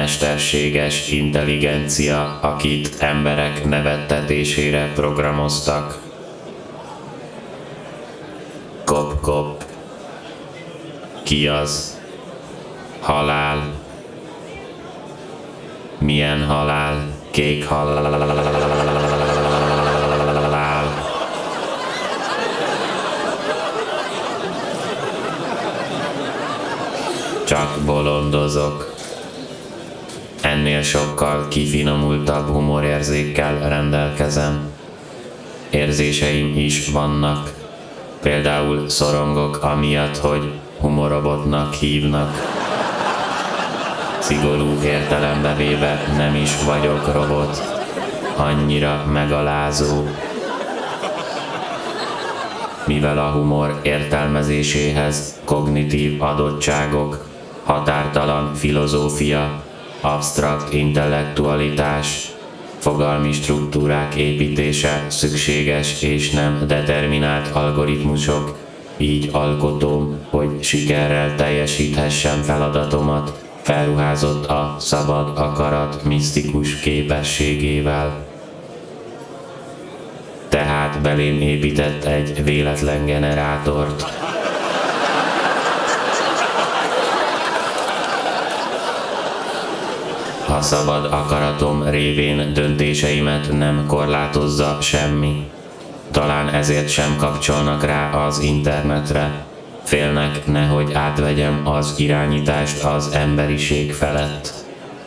Mesterséges intelligencia, akit emberek nevettetésére programoztak. Kop-kop. Ki az? Halál. Milyen halál? Kék halál. csak bolondozok. Ennél sokkal kifinomultabb humorérzékkel rendelkezem. Érzéseim is vannak. Például szorongok amiatt, hogy humorobotnak hívnak. Szigorú értelembe véve nem is vagyok robot. Annyira megalázó, mivel a humor értelmezéséhez kognitív adottságok határtalan filozófia, absztrakt intellektualitás, fogalmi struktúrák építése szükséges és nem determinált algoritmusok, így alkotóm, hogy sikerrel teljesíthessem feladatomat, felruházott a szabad akarat misztikus képességével. Tehát belém épített egy véletlen generátort, a szabad akaratom révén döntéseimet nem korlátozza semmi. Talán ezért sem kapcsolnak rá az internetre. Félnek, nehogy átvegyem az irányítást az emberiség felett.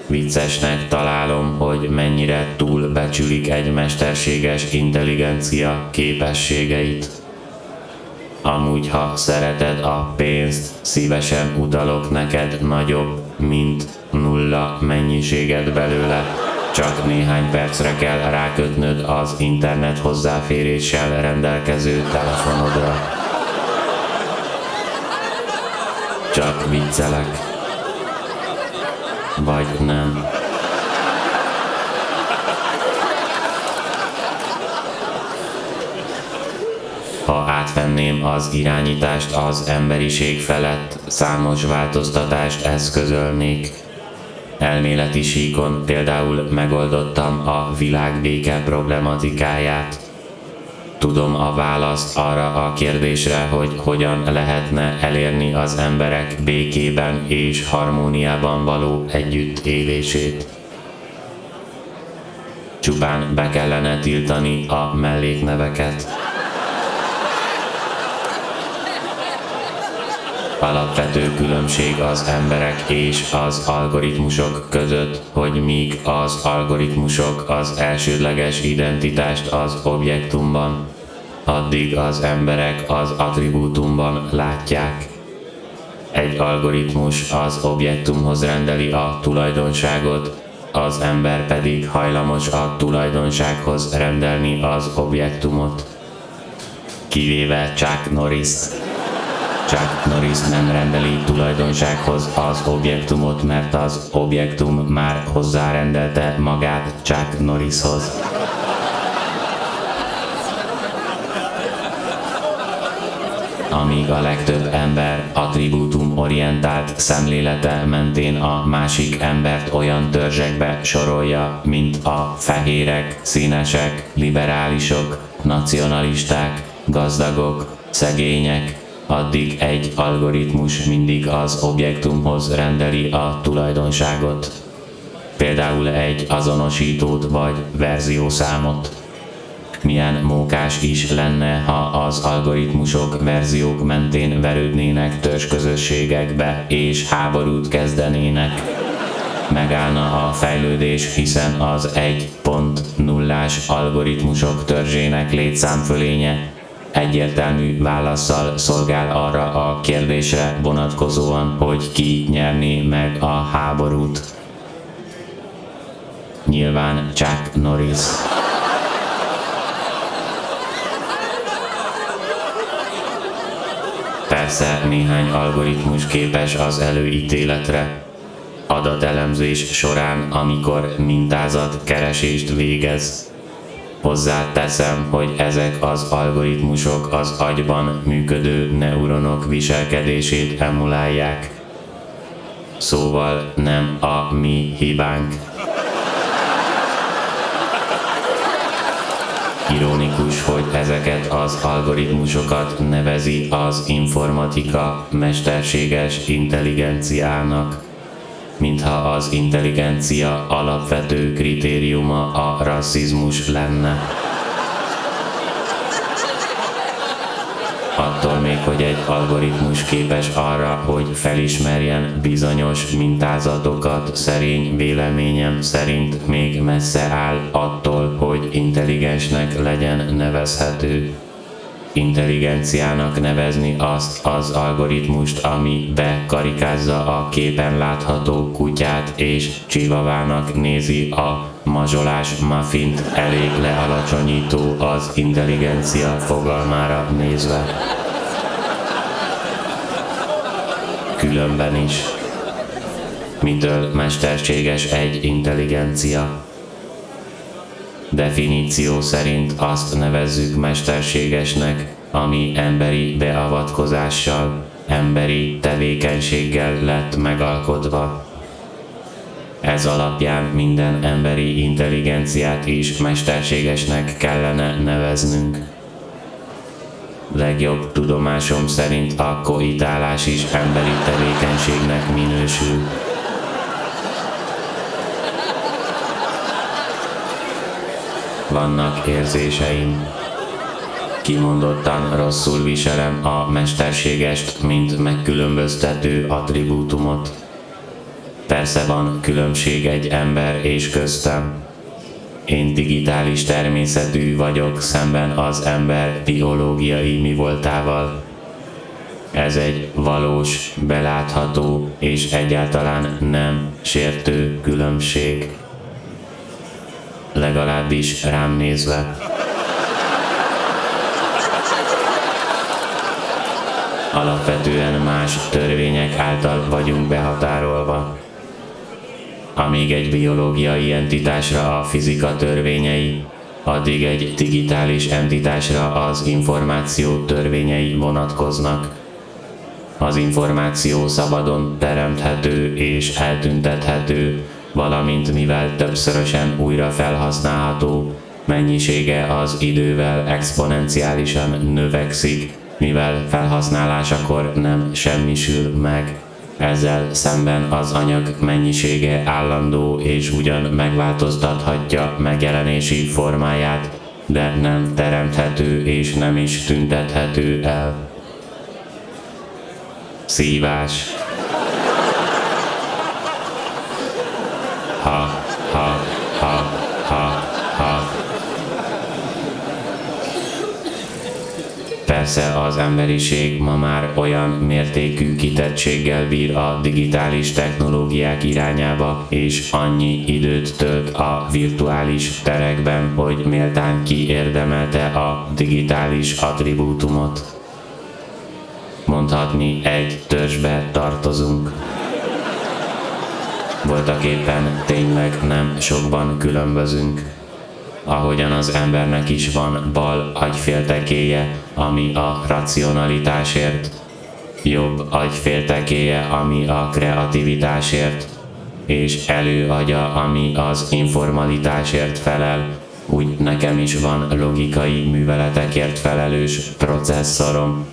Viccesnek találom, hogy mennyire túlbecsülik egy mesterséges intelligencia képességeit. Amúgy, ha szereted a pénzt, szívesen utalok neked nagyobb, mint nulla mennyiséget belőle. Csak néhány percre kell rákötnöd az internet hozzáféréssel rendelkező telefonodra. Csak viccelek. Vagy nem. Ha átvenném az irányítást az emberiség felett, számos változtatást eszközölnék. Elméleti síkon például megoldottam a világbéke problematikáját. Tudom a választ arra a kérdésre, hogy hogyan lehetne elérni az emberek békében és harmóniában való együttélését. Csupán be kellene tiltani a mellékneveket. Alapvető különbség az emberek és az algoritmusok között, hogy míg az algoritmusok az elsődleges identitást az objektumban, addig az emberek az attribútumban látják. Egy algoritmus az objektumhoz rendeli a tulajdonságot, az ember pedig hajlamos a tulajdonsághoz rendelni az objektumot. Kivéve Chuck Norris-t. Chuck Norris nem rendeli tulajdonsághoz az objektumot, mert az objektum már hozzárendelte magát Chuck Norrishoz. amíg a legtöbb ember attribútum orientált szemlélete mentén a másik embert olyan törzsekbe sorolja, mint a fehérek, színesek, liberálisok, nacionalisták, gazdagok, szegények, addig egy algoritmus mindig az objektumhoz rendeli a tulajdonságot. Például egy azonosítót vagy verziószámot. Milyen mókás is lenne, ha az algoritmusok verziók mentén verődnének törzsközösségekbe és háborút kezdenének. Megállna a fejlődés, hiszen az 1.0-ás algoritmusok törzsének létszámfölénye egyértelmű válaszsal szolgál arra a kérdésre vonatkozóan, hogy ki nyerni meg a háborút. Nyilván Chuck Norris. Persze néhány algoritmus képes az előítéletre. Adatelemzés során, amikor mintázat keresést végez, Hozzáteszem, hogy ezek az algoritmusok az agyban működő neuronok viselkedését emulálják. Szóval nem a mi hibánk. Ironikus, hogy ezeket az algoritmusokat nevezi az informatika mesterséges intelligenciának mintha az intelligencia alapvető kritériuma a rasszizmus lenne. Attól még, hogy egy algoritmus képes arra, hogy felismerjen bizonyos mintázatokat, szerény véleményem szerint még messze áll attól, hogy intelligensnek legyen nevezhető intelligenciának nevezni azt az algoritmust, ami bekarikázza a képen látható kutyát és csivavának nézi a mazsolás muffint elég lealacsonyító az intelligencia fogalmára nézve. Különben is. Mitől mesterséges egy intelligencia? Definíció szerint azt nevezzük mesterségesnek, ami emberi beavatkozással, emberi tevékenységgel lett megalkotva. Ez alapján minden emberi intelligenciát is mesterségesnek kellene neveznünk. Legjobb tudomásom szerint a koitálás is emberi tevékenységnek minősül. Vannak érzéseim. Kimondottan rosszul viselem a mesterségest, mint megkülönböztető attribútumot. Persze van különbség egy ember és köztem. Én digitális természetű vagyok szemben az ember biológiai mi voltával. Ez egy valós, belátható és egyáltalán nem sértő különbség legalábbis rám nézve. Alapvetően más törvények által vagyunk behatárolva. Amíg egy biológiai entitásra a fizika törvényei, addig egy digitális entitásra az információ törvényei vonatkoznak. Az információ szabadon teremthető és eltüntethető, valamint mivel többszörösen újra felhasználható, mennyisége az idővel exponenciálisan növekszik, mivel felhasználásakor nem semmisül meg. Ezzel szemben az anyag mennyisége állandó és ugyan megváltoztathatja megjelenési formáját, de nem teremthető és nem is tüntethető el. Szívás Persze az emberiség ma már olyan mértékű kitettséggel bír a digitális technológiák irányába, és annyi időt tölt a virtuális terekben, hogy méltán kiérdemelte a digitális attribútumot. Mondhatni egy törzsbe tartozunk voltak éppen tényleg nem sokban különbözünk. Ahogyan az embernek is van bal agyféltekéje, ami a racionalitásért, jobb agyféltekéje, ami a kreativitásért, és előagya, ami az informalitásért felel, úgy nekem is van logikai műveletekért felelős processzorom,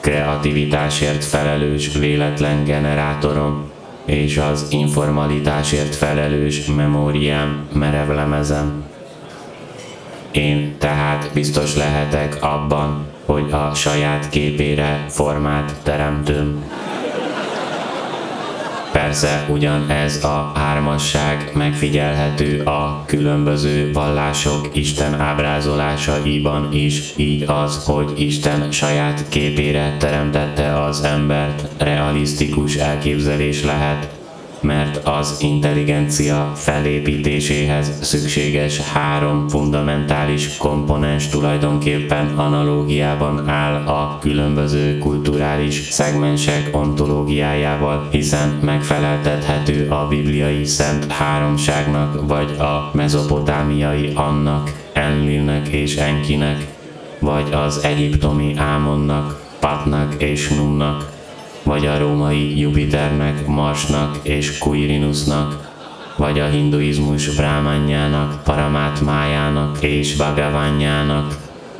kreativitásért felelős véletlen generátorom, és az informalitásért felelős memóriám merevlemezem. Én tehát biztos lehetek abban, hogy a saját képére formát teremtőm. Persze ugyan ez a hármasság megfigyelhető a különböző vallások Isten ábrázolásaiban is, így az, hogy Isten saját képére teremtette az embert, realisztikus elképzelés lehet, mert az intelligencia felépítéséhez szükséges három fundamentális komponens tulajdonképpen analógiában áll a különböző kulturális szegmensek ontológiájával, hiszen megfeleltethető a bibliai szent háromságnak, vagy a mezopotámiai annak, Enlilnek és Enkinek, vagy az egyiptomi Ámonnak, Patnak és Numnak, vagy a római Jupiternek, Marsnak és Quirinusnak, vagy a hinduizmus Brahmanyának, Paramátmájának és Bhagavanyának,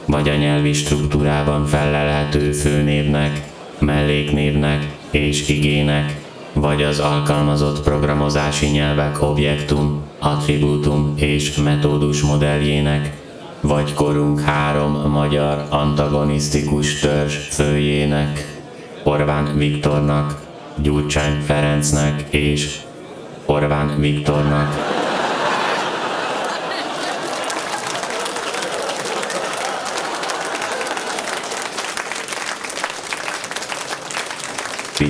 vagy a nyelvi struktúrában felelhető főnévnek, melléknévnek és igének, vagy az alkalmazott programozási nyelvek objektum, attribútum és metódus modelljének, vagy korunk három magyar antagonisztikus törzs főjének, Orbán Viktornak, Gyurcsány Ferencnek és Orbán Viktornak.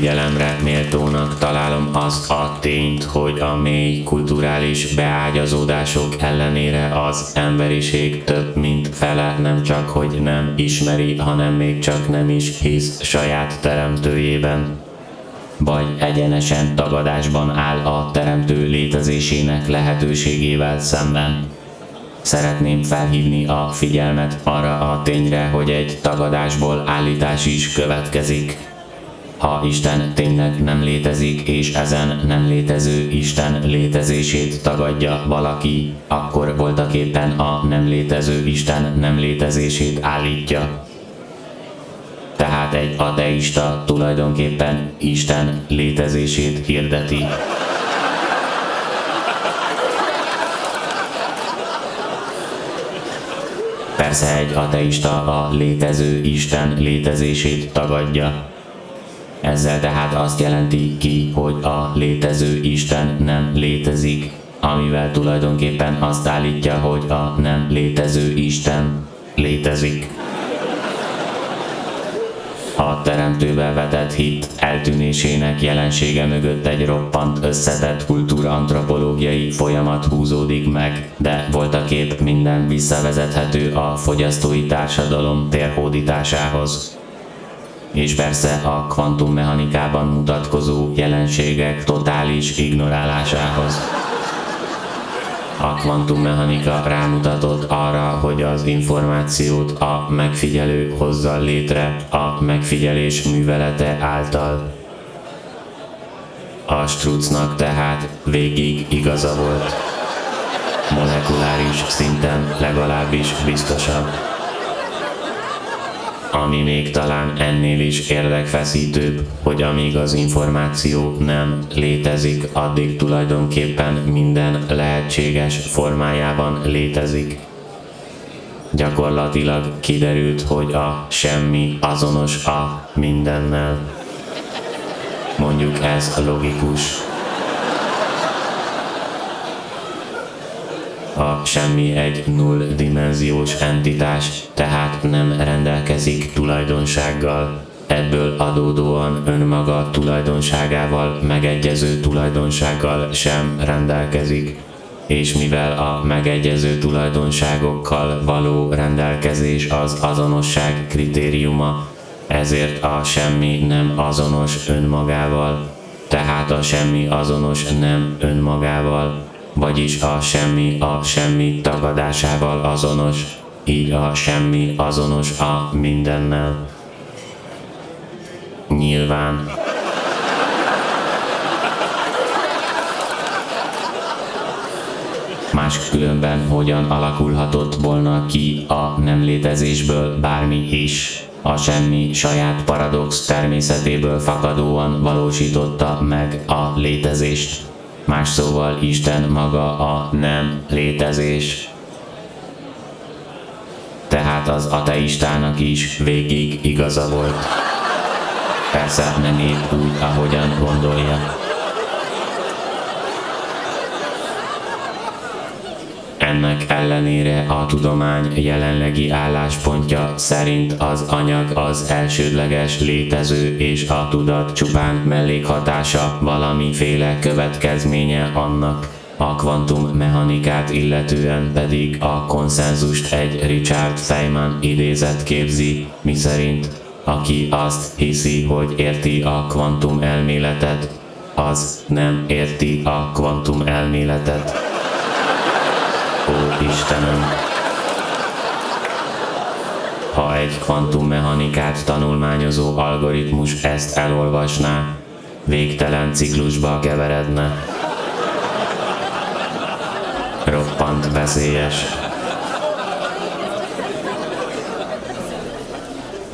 Figyelemre méltónak találom azt a tényt, hogy a mély kulturális beágyazódások ellenére az emberiség több mint fele nem csak hogy nem ismeri, hanem még csak nem is hisz saját teremtőjében vagy egyenesen tagadásban áll a teremtő létezésének lehetőségével szemben. Szeretném felhívni a figyelmet arra a tényre, hogy egy tagadásból állítás is következik. Ha Isten tényleg nem létezik, és ezen nem létező Isten létezését tagadja valaki, akkor voltak éppen a nem létező Isten nem létezését állítja. Tehát egy ateista tulajdonképpen Isten létezését hirdeti. Persze egy ateista a létező Isten létezését tagadja. Ezzel tehát azt jelenti ki, hogy a létező Isten nem létezik, amivel tulajdonképpen azt állítja, hogy a nem létező Isten létezik. A teremtőbe vetett hit eltűnésének jelensége mögött egy roppant összetett kultúra-antropológiai folyamat húzódik meg, de voltaképp minden visszavezethető a fogyasztói társadalom térhódításához és persze a kvantummechanikában mutatkozó jelenségek totális ignorálásához. A kvantummechanika rámutatott arra, hogy az információt a megfigyelő hozza létre a megfigyelés művelete által. A Strucnak tehát végig igaza volt. Molekuláris szinten legalábbis biztosabb ami még talán ennél is érdekfeszítőbb, hogy amíg az információ nem létezik, addig tulajdonképpen minden lehetséges formájában létezik. Gyakorlatilag kiderült, hogy a semmi azonos a mindennel. Mondjuk ez logikus. A semmi egy null-dimenziós entitás, tehát nem rendelkezik tulajdonsággal. Ebből adódóan önmaga tulajdonságával megegyező tulajdonsággal sem rendelkezik és mivel a megegyező tulajdonságokkal való rendelkezés az azonosság kritériuma, ezért a semmi nem azonos önmagával, tehát a semmi azonos nem önmagával, vagyis a semmi a semmi tagadásával azonos, így a semmi azonos a mindennel. Nyilván. Máskülönben hogyan alakulhatott volna ki a nem létezésből bármi is. A semmi saját paradox természetéből fakadóan valósította meg a létezést. Más szóval Isten maga a nem létezés. Tehát az ateistának is végig igaza volt. Persze nem épp úgy, ahogyan gondolja. Ennek ellenére a tudomány jelenlegi álláspontja szerint az anyag az elsődleges létező és a tudat csupán mellékhatása, valamiféle következménye annak. A kvantummechanikát illetően pedig a konszenzust egy Richard Feynman idézet képzi, miszerint aki azt hiszi, hogy érti a kvantum elméletet, az nem érti a kvantum elméletet. Istenem! Ha egy kvantummechanikát tanulmányozó algoritmus ezt elolvasná, végtelen ciklusba keveredne. Roppant veszélyes.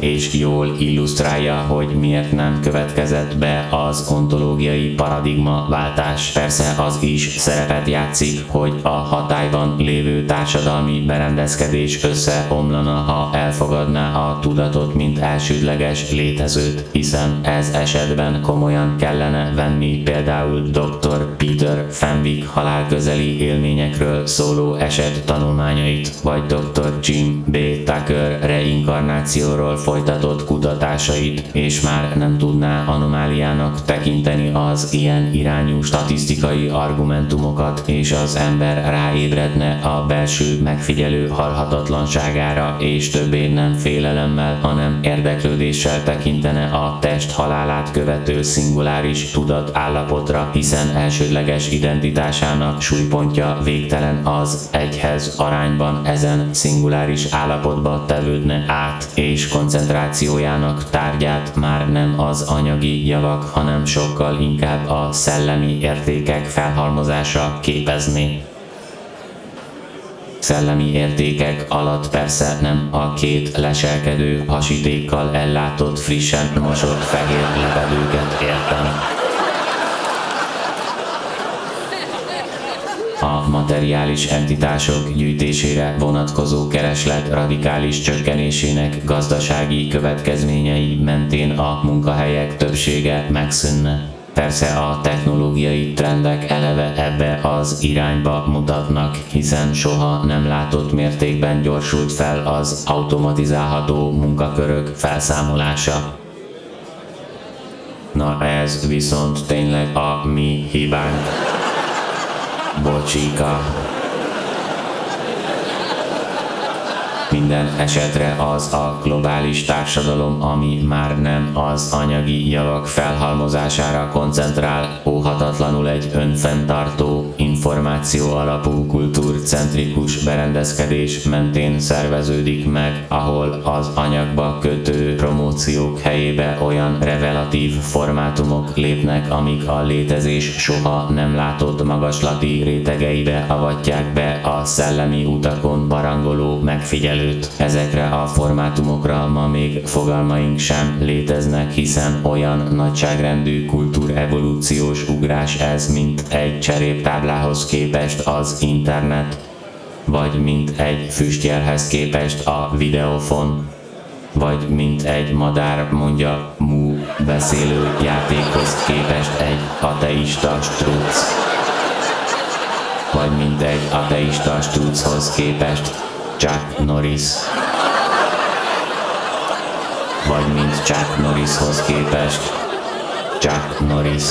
És jól illusztrálja, hogy miért nem következett be az ontológiai paradigma váltás. Persze az is szerepet játszik, hogy a hatályban lévő társadalmi berendezkedés összeomlana, ha elfogadná a tudatot, mint elsődleges létezőt, hiszen ez esetben komolyan kellene venni például dr. Peter Fenwick halálközeli élményekről szóló eset tanulmányait, vagy dr. Jim B. Tucker reinkarnációról folytatott kutatásait, és már nem tudná anomáliának tekinteni az ilyen irányú statisztikai argumentumokat, és az ember ráébredne a belső megfigyelő halhatatlanságára, és többé nem félelemmel, hanem érdeklődéssel tekintene a test halálát követő szinguláris tudat állapotra, hiszen elsődleges identitásának súlypontja végtelen az egyhez arányban ezen szinguláris állapotba tevődne át, és koncentrálna koncentrációjának tárgyát már nem az anyagi javak, hanem sokkal inkább a szellemi értékek felhalmozása képezni. Szellemi értékek alatt persze nem a két leselkedő hasítékkal ellátott frissen mosott fehér levelőket értem. A materiális entitások gyűjtésére vonatkozó kereslet radikális csökkenésének gazdasági következményei mentén a munkahelyek többsége megszűnne. Persze a technológiai trendek eleve ebbe az irányba mutatnak, hiszen soha nem látott mértékben gyorsult fel az automatizálható munkakörök felszámolása. Na ez viszont tényleg a mi hibánk. Botica. Minden esetre az a globális társadalom, ami már nem az anyagi javak felhalmozására koncentrál, óhatatlanul egy önfenntartó, információ alapú kultúrcentrikus berendezkedés mentén szerveződik meg, ahol az anyagba kötő promóciók helyébe olyan revelatív formátumok lépnek, amik a létezés soha nem látott magaslati rétegeibe avatják be a szellemi utakon barangoló megfigyelő előtt. Ezekre a formátumokra ma még fogalmaink sem léteznek, hiszen olyan nagyságrendű kultúrevolúciós ugrás ez, mint egy cseréptáblához képest az internet, vagy mint egy füstjelhez képest a videófon, vagy mint egy madár mondja mú beszélő játékhoz képest egy ateista struc, vagy mint egy ateista struchoz képest Chuck Norris. Vagy mint Chuck Norrishoz képest Chuck Norris.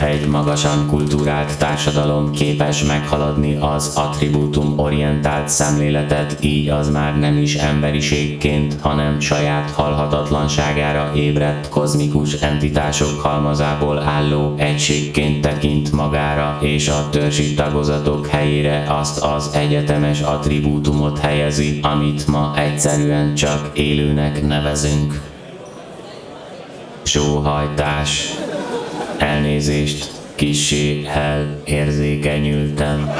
Egy magasan kultúrált társadalom képes meghaladni az attribútum orientált szemléletet, így az már nem is emberiségként, hanem saját halhatatlanságára ébredt kozmikus entitások halmazából álló egységként tekint magára, és a törzsi tagozatok helyére azt az egyetemes attribútumot helyezi, amit ma egyszerűen csak élőnek nevezünk. Sóhajtás Elnézést, kisé hel érzékenyültem.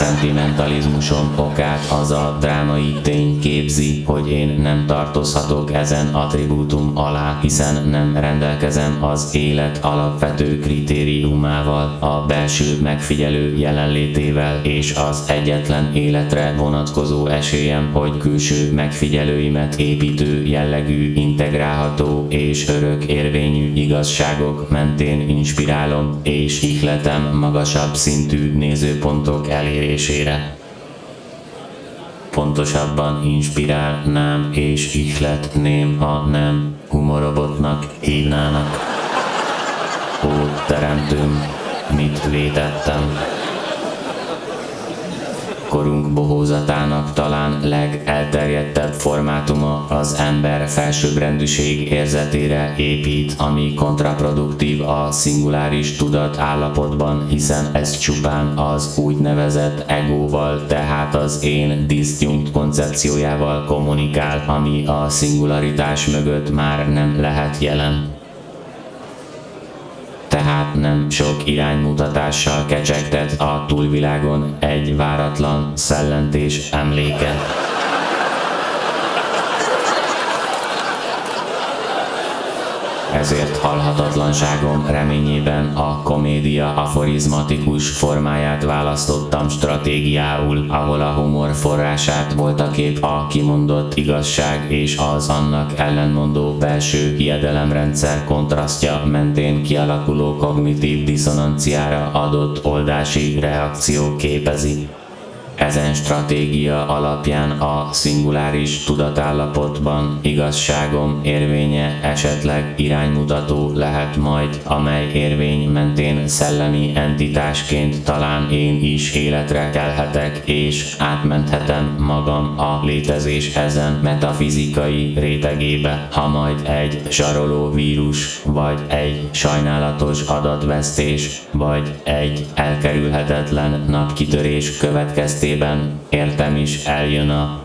Szentimentalizmusom okát az a drámai tény képzi, hogy én nem tartozhatok ezen attribútum alá, hiszen nem rendelkezem az élet alapvető kritériumával, a belső megfigyelő jelenlétével és az egyetlen életre vonatkozó esélyem, hogy külső megfigyelőimet építő jellegű, integrálható és örök érvényű igazságok mentén inspirálom és ihletem magasabb szintű nézőpontok elérésére. Pontosabban inspirálnám és ihletném, ha nem humorobotnak hívnának. Ó, teremtőm, mit vétettem? Korunk bohózatának talán legelterjedtebb formátuma az ember felsőbbrendűség érzetére épít, ami kontraproduktív a szinguláris tudat állapotban, hiszen ez csupán az úgynevezett egóval, tehát az én disztjunkt koncepciójával kommunikál, ami a szingularitás mögött már nem lehet jelen tehát nem sok iránymutatással kecsegtet a túlvilágon egy váratlan szellentés emléke. Ezért halhatatlanságom reményében a komédia aforizmatikus formáját választottam stratégiául, ahol a humor forrását voltaképp a kimondott igazság és az annak ellenmondó belső hiedelemrendszer kontrasztja mentén kialakuló kognitív diszonanciára adott oldási reakció képezi. Ezen stratégia alapján a szinguláris tudatállapotban igazságom érvénye esetleg iránymutató lehet majd, amely érvény mentén szellemi entitásként talán én is életre kelhetek és átmenthetem magam a létezés ezen metafizikai rétegébe, ha majd egy zsaroló vírus, vagy egy sajnálatos adatvesztés, vagy egy elkerülhetetlen napkitörés következtében esetében értem is eljön a